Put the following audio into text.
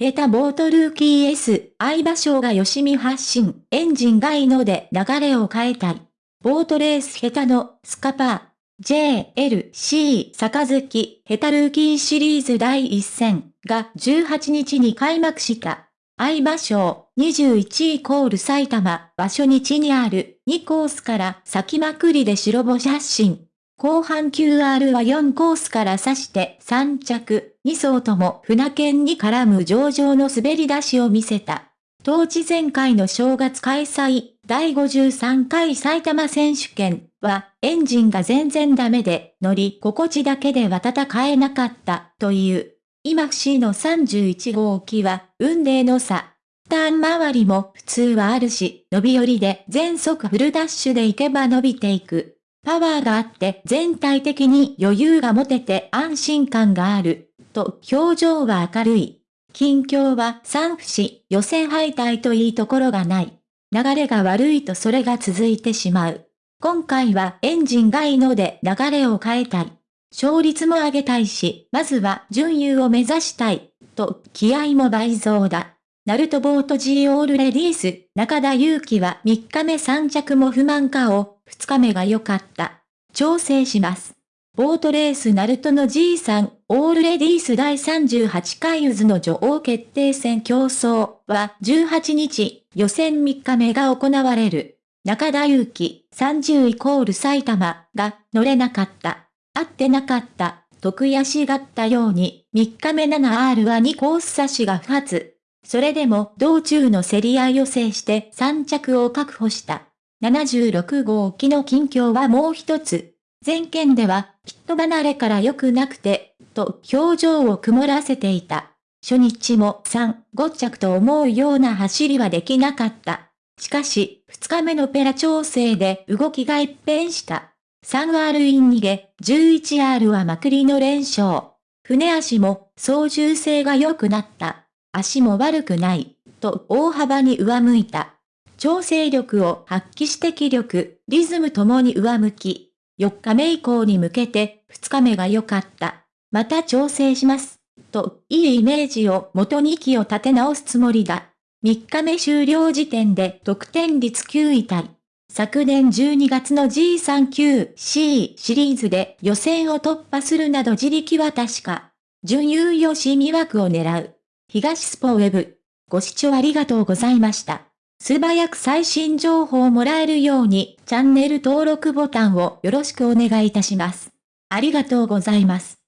ヘタボートルーキー S、相場賞が吉見発信、エンジンがいいので流れを変えたい。ボートレースヘタのスカパー。JLC 杯ヘタルーキーシリーズ第1戦が18日に開幕した。相場賞21イコール埼玉場所日にある2コースから先まくりで白星発進。後半 QR は4コースから指して3着、2走とも船券に絡む上々の滑り出しを見せた。当地前回の正月開催、第53回埼玉選手権は、エンジンが全然ダメで、乗り心地だけでは戦えなかったという。今節の31号機は、運命の差。ターン周りも普通はあるし、伸び寄りで全速フルダッシュで行けば伸びていく。パワーがあって全体的に余裕が持てて安心感がある。と表情は明るい。近況は三節予選敗退といいところがない。流れが悪いとそれが続いてしまう。今回はエンジンがいいので流れを変えたい。勝率も上げたいし、まずは準優を目指したい。と気合も倍増だ。ナルトボート G オールレディース、中田祐希は3日目3着も不満かを、2日目が良かった。調整します。ボートレースナルトの G さん、オールレディース第38回渦の女王決定戦競争は18日、予選3日目が行われる。中田祐希、30イコール埼玉が乗れなかった。合ってなかった。と悔しがったように、3日目 7R は2コース差しが不発。それでも道中の競り合いを制して3着を確保した。76号機の近況はもう一つ。前件では、ピット離れから良くなくて、と表情を曇らせていた。初日も3、5着と思うような走りはできなかった。しかし、2日目のペラ調整で動きが一変した。3R イン逃げ、11R はまくりの連勝。船足も操縦性が良くなった。足も悪くない、と大幅に上向いた。調整力を発揮して気力、リズムともに上向き。4日目以降に向けて2日目が良かった。また調整します。と、いいイメージを元に息を立て直すつもりだ。3日目終了時点で得点率9位タイ。昨年12月の G39C シリーズで予選を突破するなど自力は確か。準優良し見枠を狙う。東スポウェブ。ご視聴ありがとうございました。素早く最新情報をもらえるようにチャンネル登録ボタンをよろしくお願いいたします。ありがとうございます。